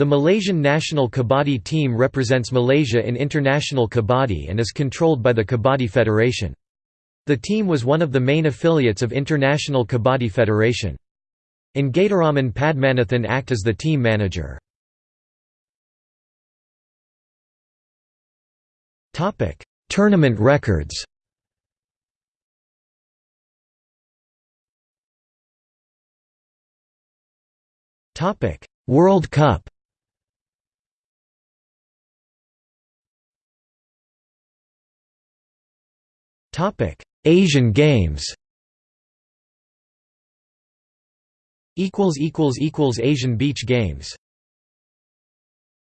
The Malaysian national kabaddi team represents Malaysia in international kabaddi and is controlled by the Kabaddi Federation. The team was one of the main affiliates of International Kabaddi Federation. Ngaytiraman Padmanathan act as the team manager. Tournament records World Cup Asian Games. Asian Beach Games